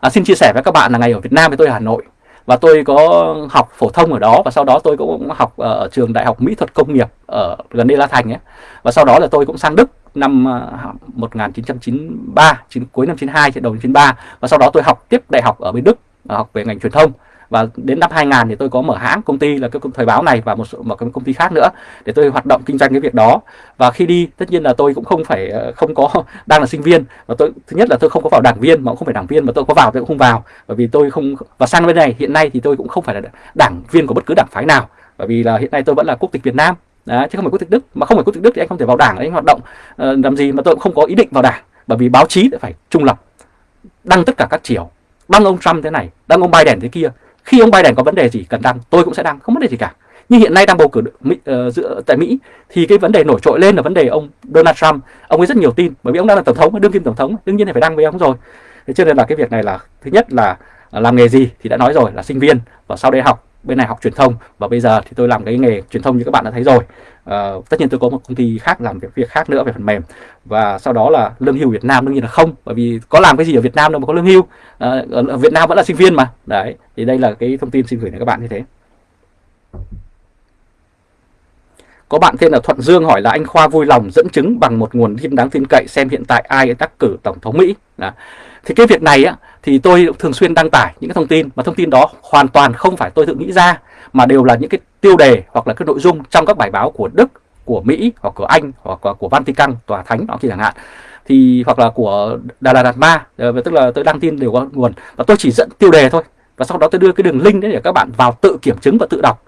À, xin chia sẻ với các bạn là ngày ở Việt Nam với tôi ở Hà Nội và tôi có học phổ thông ở đó, và sau đó tôi cũng học ở trường đại học mỹ thuật công nghiệp ở gần đây La Thành ấy. Và sau đó là tôi cũng sang Đức năm à, 1993 chín cuối năm 92 đầu năm 93 và sau đó tôi học tiếp đại học ở bên Đức à, học về ngành truyền thông và đến năm 2000 thì tôi có mở hãng công ty là cái thời báo này và một số một cái công ty khác nữa để tôi hoạt động kinh doanh cái việc đó. Và khi đi tất nhiên là tôi cũng không phải ờ, không có *laughs* đang là sinh viên. Và tôi thứ nhất là tôi không có vào đảng viên mà cũng không phải đảng viên mà tôi có vào tôi cũng không vào. Bởi vì tôi không và sang bên này hiện nay thì tôi cũng không phải là đảng viên của bất cứ đảng phái nào. Bởi vì là hiện nay tôi vẫn là quốc tịch Việt Nam. Đấy, chứ không phải quốc tịch Đức. Mà không phải quốc tịch Đức thì anh không thể vào đảng anh hoạt động uh, làm gì mà tôi cũng không có ý định vào đảng. Bởi vì báo chí phải trung lập đăng tất cả các chiều. Đăng ông Trump thế này đăng ông Biden thế kia khi ông Biden có vấn đề gì cần đăng tôi cũng sẽ đăng không vấn đề gì cả. Nhưng hiện nay đang bầu cử Mỹ, uh, giữa, tại Mỹ thì cái vấn đề nổi trội lên là vấn đề ông Donald Trump. Ông ấy rất nhiều tin bởi vì ông đang là tổng thống đương kim tổng thống đương nhiên là phải đăng với ông rồi. Thế cho nên là cái việc này là thứ nhất là ờ, làm nghề gì thì đã nói rồi là sinh viên và sau đây học bên này học truyền thông và bây giờ thì tôi làm cái nghề truyền thông như các bạn đã thấy rồi. Uh, tất nhiên tôi có một công ty khác làm việc việc khác nữa về phần mềm. Và sau đó là lương hưu Việt Nam đương nhiên là không bởi vì có làm cái gì ở Việt Nam đâu mà có lương hưu. Uh, ở Việt Nam vẫn là sinh viên mà. Đấy thì đây là cái thông tin xin gửi đến các bạn như thế. Có bạn tên là Thuận Dương hỏi là anh Khoa vui lòng dẫn chứng bằng một nguồn tin đáng tin cậy xem hiện tại ai đắc cử tổng thống Mỹ. Đó. Thì cái việc này á, thì tôi thường xuyên đăng tải những cái thông tin mà thông tin đó hoàn toàn không phải tôi tự nghĩ ra mà đều là những cái tiêu đề hoặc là cái nội dung trong các bài báo của Đức, của Mỹ hoặc của Anh hoặc của, của Vatican, tòa thánh đó kia chẳng hạn. Thì hoặc là của Đà Lạt Đạt Ma ờ, tức là tôi đăng tin đều có nguồn. Và tôi chỉ dẫn tiêu đề thôi. Và sau đó tôi đưa cái đường link đấy để các bạn vào tự kiểm chứng và tự đọc.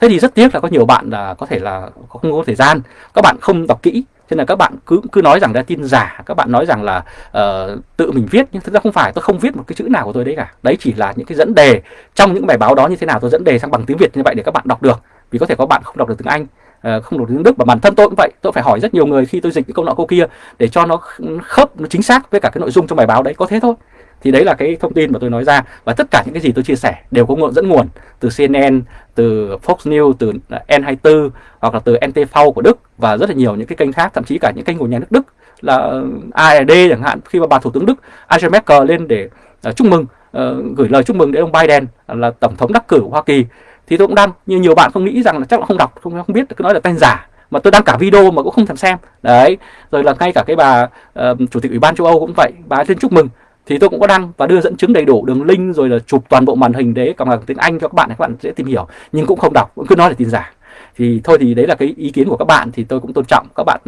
Thế thì rất tiếc là có nhiều bạn là có thể là không có thời gian. Các bạn không đọc kỹ. Thế nên là các bạn cứ cứ nói rằng là tin giả các bạn nói rằng là uh, tự mình viết nhưng thực ra không phải tôi không viết một cái chữ nào của tôi đấy cả. Đấy chỉ là những cái dẫn đề. Trong những bài báo đó như thế nào tôi dẫn đề sang bằng tiếng việt như vậy để các bạn đọc được. Vì có thể có bạn không đọc được tiếng anh uh, không đọc được tiếng đức và bản thân tôi cũng vậy. Tôi phải hỏi rất nhiều người khi tôi dịch những câu nọ câu kia để cho nó khớp nó chính xác với cả cái nội dung trong bài báo đấy. Có thế thôi thì đấy là cái thông tin mà tôi nói ra. Và tất cả những cái gì tôi chia sẻ đều có nguồn dẫn nguồn từ CNN, từ Fox News, từ N24 hoặc là từ NTV của Đức và rất là nhiều những cái kênh khác, thậm chí cả những kênh của nhà nước Đức là ARD chẳng hạn. Khi mà bà thủ tướng Đức Angela Merkel lên để uh, chúc mừng uh, gửi lời chúc mừng đến ông Biden là tổng thống đắc cử của Hoa Kỳ thì tôi cũng đăng như nhiều bạn không nghĩ rằng là chắc là không đọc không không biết cứ nói là tên giả mà tôi đăng cả video mà cũng không thèm xem. Đấy rồi là ngay cả cái bà uh, chủ tịch ủy ban châu Âu cũng vậy bà lên chúc mừng thì tôi cũng có đăng và đưa dẫn chứng đầy đủ đường link rồi là chụp toàn bộ màn hình đấy bằng tiếng Anh cho các bạn để các bạn dễ tìm hiểu. Nhưng cũng không đọc cũng cứ nói là tin giả. Thì thôi thì đấy là cái ý kiến của các bạn thì tôi cũng tôn trọng. Các bạn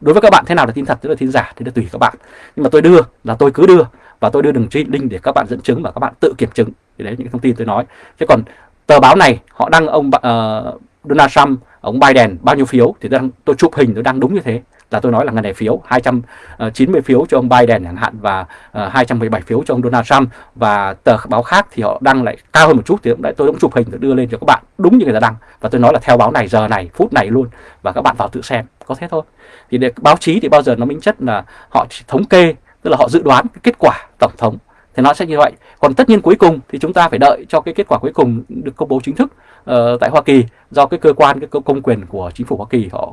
đối với các bạn thế nào là tin thật tức là tin giả thì là tùy các bạn. Nhưng mà tôi đưa là tôi cứ đưa và tôi đưa đường link để các bạn dẫn chứng và các bạn tự kiểm chứng. Thì đấy những thông tin tôi nói. Chứ còn tờ báo này họ đăng ông uh, Donald Trump ông Biden bao nhiêu phiếu? Thì tôi, đăng, tôi chụp hình tôi đăng đúng như thế là tôi nói là ngân này phiếu 290 ờ, phiếu cho ông Biden chẳng hạn và ờ, 217 phiếu cho ông Donald Trump. Và tờ báo khác thì họ đăng lại cao hơn một chút thì tôi cũng chụp hình đưa lên cho các bạn, đúng như người ta đăng. Và tôi nói là theo báo này, giờ này, phút này luôn. Và các bạn vào tự xem, có thế thôi. Thì để báo chí thì bao giờ nó minh chất là họ chỉ thống kê, tức là họ dự đoán cái kết quả tổng thống. Thì nó sẽ như vậy. Còn tất nhiên cuối cùng thì chúng ta phải đợi cho cái kết quả cuối cùng được công bố chính thức uh, tại Hoa Kỳ. Do cái cơ quan cái công quyền của chính phủ Hoa Kỳ họ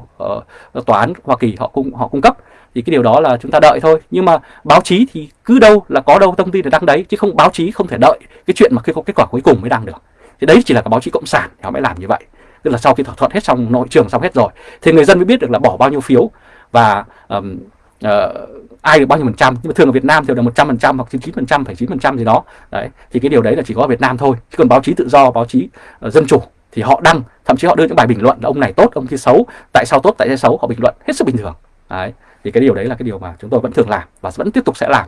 uh, tòa án Hoa Kỳ họ cung họ cung cấp thì cái điều đó là chúng ta đợi thôi. Nhưng mà báo chí thì cứ đâu là có đâu thông tin để đăng đấy chứ không báo chí không thể đợi cái chuyện mà khi có kết quả cuối cùng mới đăng được. Thì đấy chỉ là cái báo chí cộng sản thì họ mới làm như vậy. Tức là sau khi thỏa thuận hết xong nội trường xong hết rồi. Thì người dân mới biết được là bỏ bao nhiêu phiếu và um, uh, ai được bao nhiêu phần trăm nhưng mà thường ở Việt Nam thì là một trăm phần trăm hoặc chín chín phần trăm phải chín phần trăm gì đó. Đấy thì cái điều đấy là chỉ có ở Việt Nam thôi. Chứ còn báo chí tự do báo chí uh, dân chủ thì họ đăng thậm chí họ đưa những bài bình luận là ông này tốt ông kia xấu tại sao tốt tại sao xấu họ bình luận hết sức bình thường. Đấy thì cái điều đấy là cái điều mà chúng tôi vẫn thường làm và vẫn tiếp tục sẽ làm.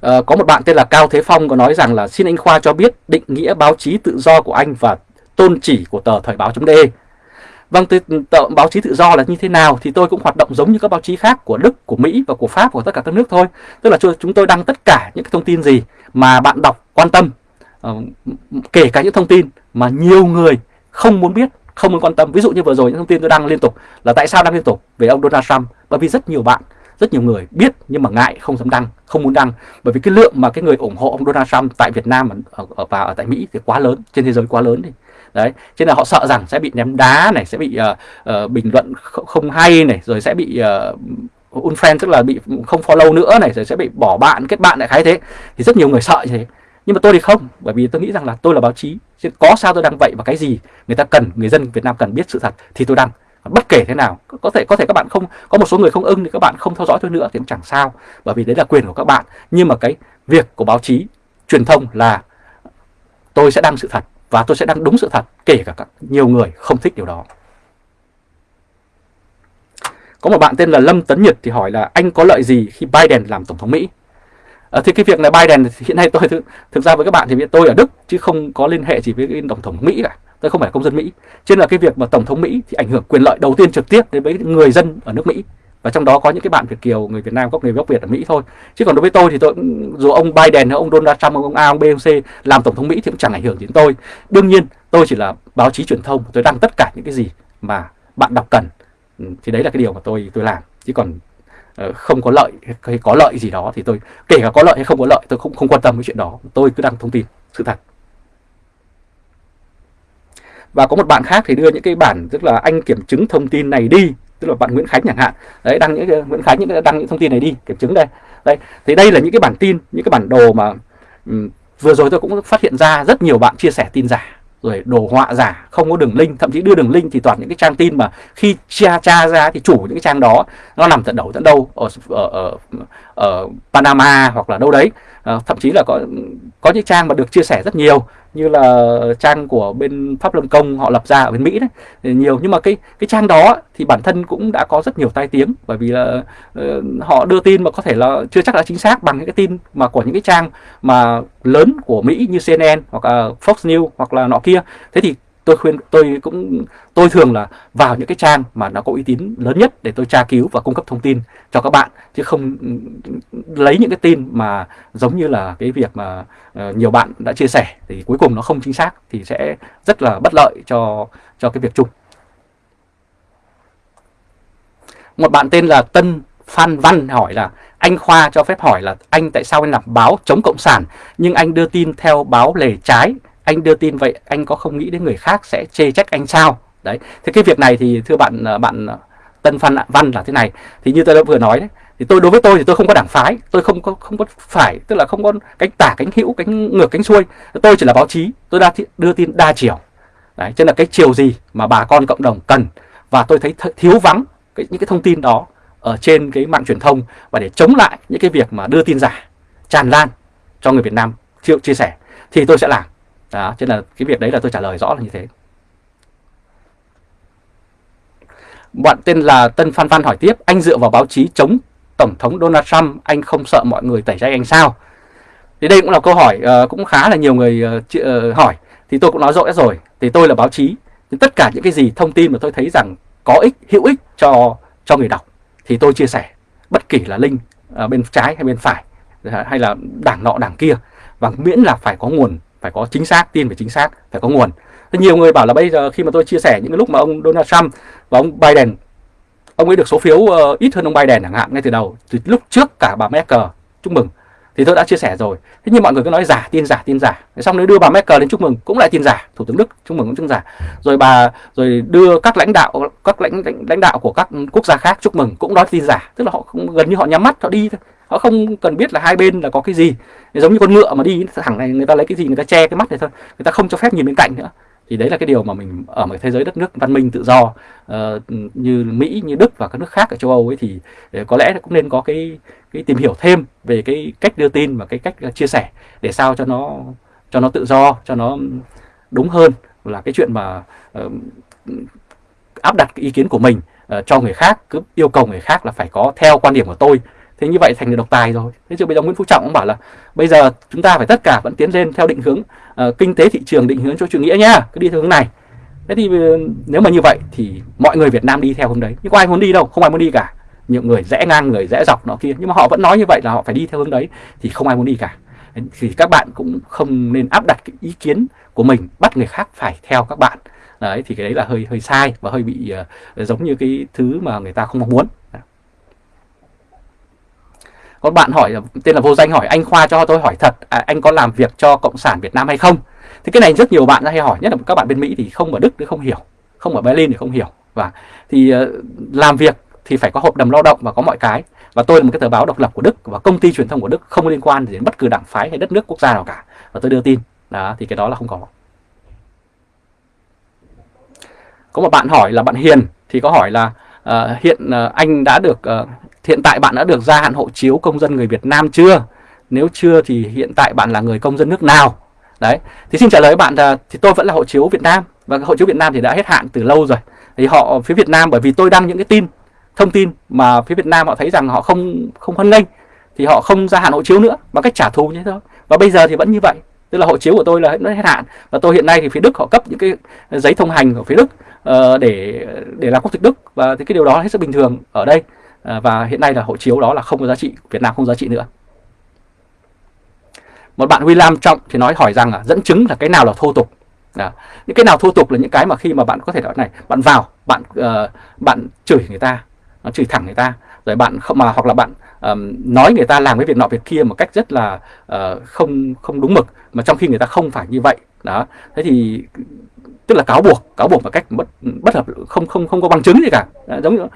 À, có một bạn tên là Cao Thế Phong có nói rằng là xin anh Khoa cho biết định nghĩa báo chí tự do của anh và tôn chỉ của tờ Thời báo.de Vâng, ừ, tờ báo chí tự do là như thế nào thì tôi cũng hoạt động giống như các báo chí khác của Đức, của Mỹ và của Pháp của tất cả các nước thôi. Tức là chúng tôi đăng tất cả những cái thông tin gì mà bạn đọc quan tâm, ờ, kể cả những thông tin mà nhiều người không muốn biết, không muốn quan tâm. Ví dụ như vừa rồi những thông tin tôi đăng liên tục là tại sao đăng liên tục về ông Donald Trump bởi vì rất nhiều bạn rất nhiều người biết nhưng mà ngại không dám đăng không muốn đăng bởi vì cái lượng mà cái người ủng hộ ông Donald Trump tại Việt Nam và ờ, ở, ở tại Mỹ thì quá lớn trên thế giới quá lớn thì đấy cho nên là họ sợ rằng sẽ bị ném đá này sẽ bị uh, uh, bình luận không hay này rồi sẽ bị ờ, uh, unfriend tức là bị không follow nữa này rồi sẽ bị bỏ bạn kết bạn lại khái thế. Thì rất nhiều người sợ như thế. Nhưng mà tôi thì không bởi vì tôi nghĩ rằng là tôi là báo chí chứ có sao tôi đăng vậy và cái gì người ta cần người dân Việt Nam cần biết sự thật thì tôi đăng. Bất kể thế nào có thể có thể các bạn không có một số người không ưng thì các bạn không theo dõi tôi nữa thì cũng chẳng sao bởi vì đấy là quyền của các bạn. Nhưng mà cái việc của báo chí truyền thông là tôi sẽ đăng sự thật và tôi sẽ đăng đúng sự thật kể cả các nhiều người không thích điều đó. Có một bạn tên là Lâm Tấn Nhật thì hỏi là anh có lợi gì khi Biden làm tổng thống Mỹ? À, thì cái việc này Biden hiện nay tôi thực, thực ra với các bạn thì tôi ở Đức chứ không có liên hệ gì với cái tổng thống Mỹ cả. Tôi không phải công dân Mỹ. Cho nên là cái việc mà tổng thống Mỹ thì ảnh hưởng quyền lợi đầu tiên trực tiếp đến với người dân ở nước Mỹ và trong đó có những cái bạn Việt kiều, người Việt Nam gốc người gốc Việt ở Mỹ thôi. Chứ còn đối với tôi thì tôi dù ông Biden hay ông Donald Trump, ông A, ông B, ông C làm tổng thống Mỹ thì cũng chẳng ảnh hưởng đến tôi. Đương nhiên, tôi chỉ là báo chí truyền thông, tôi đăng tất cả những cái gì mà bạn đọc cần. Ừ, thì đấy là cái điều mà tôi tôi làm. Chứ còn ờ, không có lợi hay có lợi gì đó thì tôi, kể cả có lợi hay không có lợi, tôi không không quan tâm cái chuyện đó. Tôi cứ đăng thông tin, sự thật. Và có một bạn khác thì đưa những cái bản tức là anh kiểm chứng thông tin này đi tức là bạn Nguyễn Khánh chẳng hạn. Đấy đăng những Nguyễn Khánh những đăng những thông tin này đi kiểm chứng đây. Đây thì đây là những cái bản tin những cái bản đồ mà um, vừa rồi tôi cũng phát hiện ra rất nhiều bạn chia sẻ tin giả rồi đồ họa giả không có đường link thậm chí đưa đường link thì toàn những cái trang tin mà khi tra tra ra thì chủ những cái trang đó nó nằm tận đầu tận đâu ở, ở, ở, ở Panama hoặc là đâu đấy. À, thậm chí là có có những trang mà được chia sẻ rất nhiều như là trang của bên pháp luân công họ lập ra ở bên mỹ đấy. Nhiều nhưng mà cái cái trang đó thì bản thân cũng đã có rất nhiều tai tiếng bởi vì là uh, họ đưa tin mà có thể là chưa chắc đã chính xác bằng những cái tin mà của những cái trang mà lớn của mỹ như cnn hoặc là fox news hoặc là nọ kia. Thế thì tôi khuyên tôi cũng tôi thường là vào những cái trang mà nó có uy tín lớn nhất để tôi tra cứu và cung cấp thông tin cho các bạn chứ không ừ, lấy những cái tin mà giống như là cái việc mà uh, nhiều bạn đã chia sẻ thì cuối cùng nó không chính xác thì sẽ rất là bất lợi cho cho cái việc chung. Một bạn tên là Tân Phan Văn hỏi là anh Khoa cho phép hỏi là anh tại sao anh làm báo chống cộng sản nhưng anh đưa tin theo báo lề trái anh đưa tin vậy anh có không nghĩ đến người khác sẽ chê trách anh sao? Đấy thế cái việc này thì thưa bạn à, bạn à, Tân Phan Văn là thế này. Thì như tôi đã vừa nói đấy thì tôi đối với tôi thì tôi không có đảng phái tôi không có không có phải tức là không có cánh tả cánh hữu cánh ngược cánh xuôi. Tôi chỉ là báo chí tôi đã đưa tin đa chiều. Đấy cho nên là cái chiều gì mà bà con cộng đồng cần? Và tôi thấy thiếu vắng cái, những cái thông tin đó ở trên cái mạng truyền thông và để chống lại những cái việc mà đưa tin giả tràn lan cho người Việt Nam. Chịu chia sẻ. Thì tôi sẽ làm đó, cho nên là cái việc đấy là tôi trả lời rõ là như thế. Bạn tên là Tân Phan Phan hỏi tiếp Anh dựa vào báo chí chống Tổng thống Donald Trump Anh không sợ mọi người tẩy chay anh sao? Thì đây cũng là câu hỏi uh, cũng khá là nhiều người uh, uh, hỏi. Thì tôi cũng nói rõ rồi Thì tôi là báo chí thì Tất cả những cái gì thông tin mà tôi thấy rằng có ích, hữu ích cho cho người đọc Thì tôi chia sẻ. Bất kỳ là link uh, bên trái hay bên phải Hay là đảng nọ đảng kia Và miễn là phải có nguồn phải có chính xác tin phải chính xác phải có nguồn. Thế nhiều người bảo là bây giờ khi mà tôi chia sẻ những cái lúc mà ông Donald Trump và ông Biden ông ấy được số phiếu uh, ít hơn ông Biden chẳng hạn ngay từ đầu từ lúc trước cả bà Merkel chúc mừng thì tôi đã chia sẻ rồi. Thế nhưng mọi người cứ nói giả tin giả tin giả. Xong nếu đưa bà Merkel đến chúc mừng cũng lại tin giả thủ tướng Đức chúc mừng cũng tin giả. Rồi bà rồi đưa các lãnh đạo các lãnh lãnh, đạo của các quốc gia khác chúc mừng cũng nói tin giả. Tức là họ gần như họ nhắm mắt họ đi thôi họ không cần biết là hai bên là có cái gì. Giống như con ngựa mà đi thẳng này người ta lấy cái gì người ta che cái mắt này thôi. Người ta không cho phép nhìn bên cạnh nữa. Thì đấy là cái điều mà mình ở một thế giới đất nước văn minh tự do uh, như Mỹ như Đức và các nước khác ở châu Âu ấy thì ờ, có lẽ cũng nên có cái cái tìm hiểu thêm về cái cách đưa tin và cái cách ờ, chia sẻ để sao cho nó cho nó tự do cho nó đúng hơn là cái chuyện mà uh, áp đặt cái ý kiến của mình uh, cho người khác cứ yêu cầu người khác là phải có theo quan điểm của tôi thế như vậy thành được độc tài rồi. Thế chứ bây giờ Nguyễn Phú Trọng cũng bảo là bây giờ chúng ta phải tất cả vẫn tiến lên theo định hướng uh, kinh tế thị trường định hướng cho chủ nghĩa nhá cứ đi theo hướng này. Thế thì ờ, nếu mà như vậy thì mọi người Việt Nam đi theo hướng đấy. Nhưng có ai muốn đi đâu? Không ai muốn đi cả. Nhiều người rẽ ngang người rẽ dọc nọ kia. Nhưng mà họ vẫn nói như vậy là họ phải đi theo hướng đấy thì không ai muốn đi cả. Thì các bạn cũng không nên áp đặt cái ý kiến của mình bắt người khác phải theo các bạn. Đấy thì cái đấy là hơi hơi sai và hơi bị uh, giống như cái thứ mà người ta không mong muốn có bạn hỏi tên là vô danh hỏi anh Khoa cho tôi hỏi thật à, anh có làm việc cho cộng sản Việt Nam hay không? Thì cái này rất nhiều bạn hay hỏi nhất là các bạn bên Mỹ thì không ở Đức thì không hiểu không ở Berlin thì không hiểu. Và thì uh, làm việc thì phải có hợp đồng lao động và có mọi cái. Và tôi là một cái tờ báo độc lập của Đức và công ty truyền thông của Đức không liên quan đến bất cứ đảng phái hay đất nước quốc gia nào cả. Và tôi đưa tin. Đó thì cái đó là không có. Có một bạn hỏi là bạn Hiền thì có hỏi là uh, hiện uh, anh đã được uh, hiện tại bạn đã được gia hạn hộ chiếu công dân người Việt Nam chưa? Nếu chưa thì hiện tại bạn là người công dân nước nào? Đấy, thì xin trả lời bạn là thì tôi vẫn là hộ chiếu Việt Nam và hộ chiếu Việt Nam thì đã hết hạn từ lâu rồi. Thì họ phía Việt Nam bởi vì tôi đăng những cái tin thông tin mà phía Việt Nam họ thấy rằng họ không không hoan nghênh thì họ không gia hạn hộ chiếu nữa bằng cách trả thù như thế thôi. Và bây giờ thì vẫn như vậy. Tức là hộ chiếu của tôi là nó hết hạn và tôi hiện nay thì phía Đức họ cấp những cái giấy thông hành của phía Đức uh, để để làm quốc tịch Đức và thì cái điều đó hết sức bình thường ở đây. Ờ, và hiện nay là hộ chiếu đó là không có giá trị Việt Nam không giá trị nữa. Một bạn William Trọng thì nói hỏi rằng là dẫn chứng là cái nào là thô tục. À, những cái nào thô tục là những cái mà khi mà bạn có thể nói này bạn vào bạn uh, bạn chửi người ta nó chửi thẳng người ta rồi bạn không mà hoặc là bạn um, nói người ta làm cái việc nọ việc kia một cách rất là uh, không không đúng mực mà trong khi người ta không phải như vậy. Đó. Thế thì tức là cáo buộc cáo buộc một cách bất bất hợp không không không có bằng chứng gì cả. À, giống như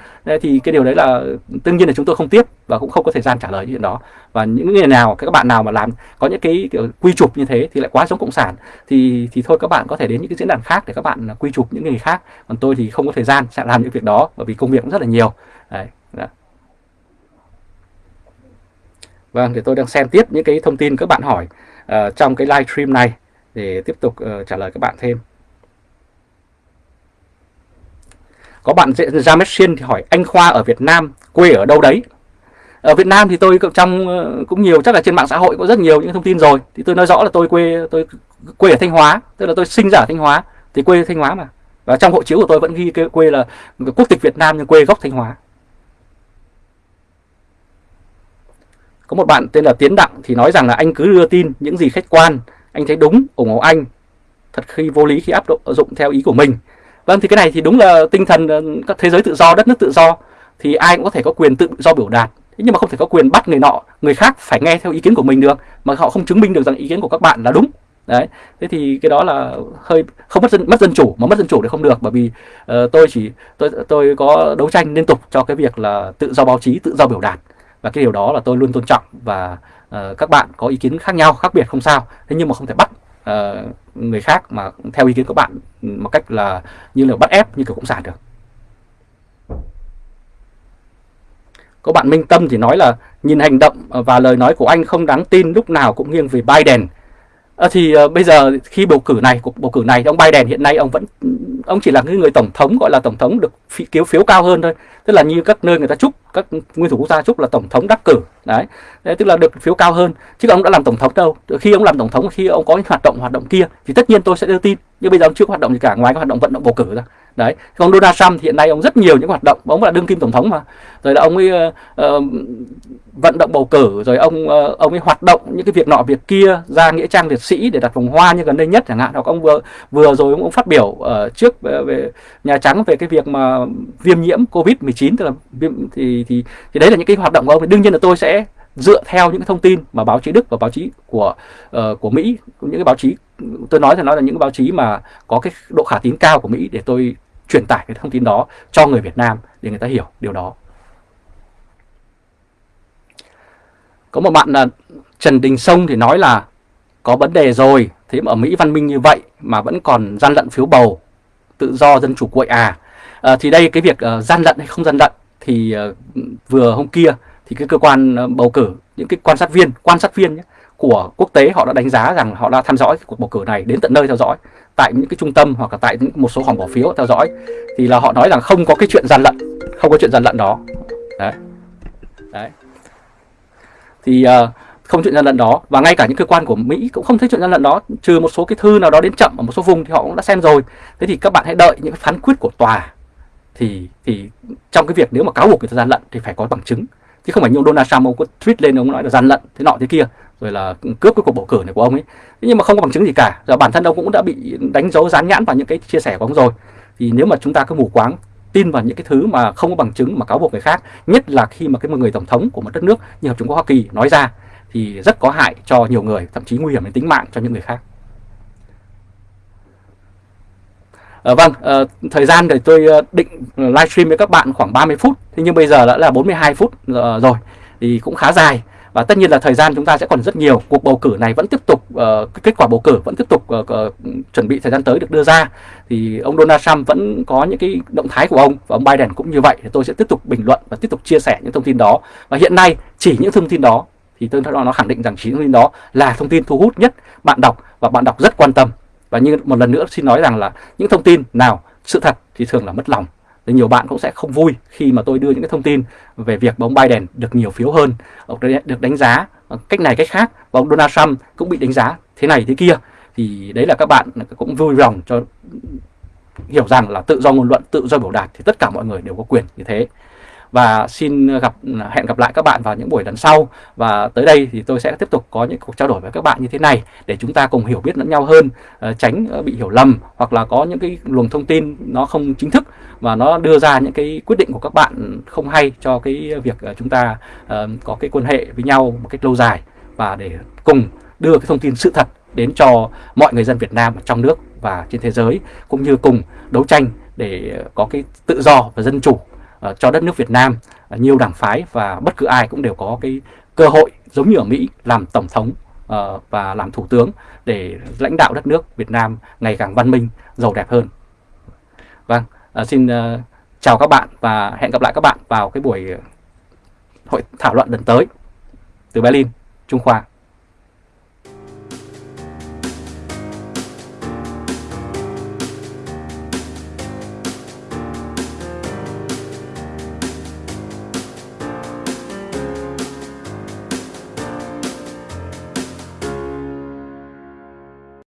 thì cái điều đấy là đương nhiên là chúng tôi không tiếp và cũng không có thời gian trả lời chuyện đó. Và những người nào các bạn nào mà làm có những cái kiểu quy chụp như thế thì lại quá giống cộng sản thì thì thôi các bạn có thể đến những cái diễn đàn khác để các bạn quy chụp những người khác. Còn tôi thì không có thời gian sẽ làm những việc đó bởi vì công việc cũng rất là nhiều. Đấy, đó. vâng thì tôi đang xem tiếp những cái thông tin các bạn hỏi uh, trong cái live stream này để tiếp tục uh, trả lời các bạn thêm. Có bạn ra thì hỏi, anh Khoa ở Việt Nam quê ở đâu đấy? Ở Việt Nam thì tôi trong ờ, cũng nhiều, chắc là trên mạng xã hội có rất nhiều những thông tin rồi. Thì tôi nói rõ là tôi quê tôi quê ở Thanh Hóa, tức là tôi sinh ra ở Thanh Hóa, thì quê Thanh Hóa mà. Và trong hộ chiếu của tôi vẫn ghi quê là quốc tịch Việt Nam nhưng quê gốc Thanh Hóa. Có một bạn tên là Tiến Đặng thì nói rằng là anh cứ đưa tin những gì khách quan, anh thấy đúng, ủng hộ anh. Thật khi vô lý khi áp dụng theo ý của mình vâng thì cái này thì đúng là tinh thần ờ, các thế giới tự do đất nước tự do thì ai cũng có thể có quyền tự do biểu đạt. Thế nhưng mà không thể có quyền bắt người nọ người khác phải nghe theo ý kiến của mình được mà họ không chứng minh được rằng ý kiến của các bạn là đúng. Đấy thế thì cái đó là hơi không mất dân mất dân chủ mà mất dân chủ thì không được bởi vì uh, tôi chỉ tôi tôi có đấu tranh liên tục cho cái việc là tự do báo chí tự do biểu đạt. Và cái điều đó là tôi luôn tôn trọng và uh, các bạn có ý kiến khác nhau khác biệt không sao. Thế nhưng mà không thể bắt uh, người khác mà theo ý kiến của bạn một cách là như là bắt ép như kiểu cộng sản được. Có bạn Minh Tâm thì nói là nhìn hành động và lời nói của anh không đáng tin lúc nào cũng nghiêng về Biden. À, thì uh, bây giờ khi bầu cử này cuộc bầu cử này ông Biden hiện nay ông vẫn ông chỉ là cái người tổng thống gọi là tổng thống được phi, phiếu phiếu cao hơn thôi. Tức là như các nơi người ta chúc các nguyên thủ quốc gia chúc là tổng thống đắc cử đấy, đấy tức là được phiếu cao hơn chứ ông đã làm tổng thống đâu. Khi ông làm tổng thống khi ông có những hoạt động hoạt động kia thì tất nhiên tôi sẽ đưa tin. Nhưng bây giờ ông chưa có hoạt động gì cả ngoài cái hoạt động vận động bầu cử ra đấy còn Donald Trump hiện nay ông rất nhiều những hoạt động ông là đương kim tổng thống mà. Rồi là ông ấy uh, vận động bầu cử rồi ông uh, ông ấy hoạt động những cái việc nọ việc kia ra nghĩa trang liệt sĩ để đặt vòng hoa như gần đây nhất chẳng hạn. Hoặc ông vừa vừa rồi ông cũng phát biểu ở trước về, về nhà trắng về cái việc mà viêm nhiễm covid 19 tức là viêm thì thì thì đấy là những cái hoạt động của ông. Đương nhiên là tôi sẽ dựa theo những thông tin mà báo chí Đức và báo chí của uh, của Mỹ những cái báo chí tôi nói thì nói là những báo chí mà có cái độ khả tín cao của Mỹ để tôi truyền tải cái thông tin đó cho người Việt Nam để người ta hiểu điều đó. Có một bạn là Trần Đình Sông thì nói là có vấn đề rồi, thế mà ở Mỹ văn minh như vậy mà vẫn còn gian lận phiếu bầu, tự do dân chủ quậy à. à thì đây cái việc uh, gian lận hay không gian lận thì uh, vừa hôm kia thì cái cơ quan uh, bầu cử, những cái quan sát viên, quan sát viên nhé, của quốc tế họ đã đánh giá rằng họ đã theo dõi cuộc bầu cử này đến tận nơi theo dõi tại những cái trung tâm hoặc là tại những một số phòng bỏ phiếu theo dõi thì là họ nói rằng không có cái chuyện gian lận không có chuyện gian lận đó. Đấy. Đấy. Thì uh, không chuyện gian lận đó và ngay cả những cơ quan của Mỹ cũng không thấy chuyện gian lận đó trừ một số cái thư nào đó đến chậm ở một số vùng thì họ cũng đã xem rồi. Thế thì các bạn hãy đợi những cái phán quyết của tòa thì thì trong cái việc nếu mà cáo buộc người ta gian lận thì phải có bằng chứng chứ không phải như ông Donald Trump ông có tweet lên ông nói là gian lận thế nọ thế kia rồi là cướp cái cuộc bầu cử này của ông ấy. Thế nhưng mà không có bằng chứng gì cả. Và bản thân ông cũng đã bị đánh dấu dán nhãn vào những cái chia sẻ của ông rồi. Thì nếu mà chúng ta cứ mù quáng tin vào những cái thứ mà không có bằng chứng mà cáo buộc người khác nhất là khi mà cái một người tổng thống của một đất nước như hợp chúng quốc hoa kỳ nói ra thì rất có hại cho nhiều người thậm chí nguy hiểm đến tính mạng cho những người khác. À, vâng, à, thời gian thì tôi ờ, định livestream với các bạn khoảng 30 phút, thế nhưng bây giờ đã là 42 phút rồi, thì cũng khá dài và tất nhiên là thời gian chúng ta sẽ còn rất nhiều. Cuộc bầu cử này vẫn tiếp tục uh, kết quả bầu cử vẫn tiếp tục uh, uh, chuẩn bị thời gian tới được đưa ra. Thì ông Donald Trump vẫn có những cái động thái của ông và ông Biden cũng như vậy. Thì tôi sẽ tiếp tục bình luận và tiếp tục chia sẻ những thông tin đó. Và hiện nay chỉ những thông tin đó thì tôi nó khẳng định rằng chỉ thông tin đó là thông tin thu hút nhất bạn đọc và bạn đọc rất quan tâm. Và như một lần nữa xin nói rằng là những thông tin nào sự thật thì thường là mất lòng thì nhiều bạn cũng sẽ không vui khi mà tôi đưa những cái thông tin về việc ông Biden được nhiều phiếu hơn, được đánh giá cách này cách khác và ông Donald Trump cũng bị đánh giá thế này thế kia. Thì đấy là các bạn cũng vui lòng cho hiểu rằng là tự do ngôn luận, tự do biểu đạt thì tất cả mọi người đều có quyền như thế và xin gặp, hẹn gặp lại các bạn vào những buổi lần sau. Và tới đây thì tôi sẽ tiếp tục có những cuộc trao đổi với các bạn như thế này để chúng ta cùng hiểu biết lẫn nhau hơn ờ, tránh ờ, bị hiểu lầm hoặc là có những cái luồng thông tin nó không chính thức và nó đưa ra những cái quyết định của các bạn không hay cho cái việc ờ, chúng ta có cái quan hệ với nhau một cách lâu dài và để cùng đưa cái thông tin sự thật đến cho mọi người dân Việt Nam ở trong nước và trên thế giới, cũng như cùng đấu tranh để có cái tự do và dân chủ uh, cho đất nước Việt Nam uh, nhiều đảng phái và bất cứ ai cũng đều có cái cơ hội giống như ở Mỹ làm tổng thống uh, và làm thủ tướng để lãnh đạo đất nước Việt Nam ngày càng văn minh, giàu đẹp hơn. Vâng, uh, xin uh, chào các bạn và hẹn gặp lại các bạn vào cái buổi hội thảo luận lần tới từ Berlin, Trung Khoa.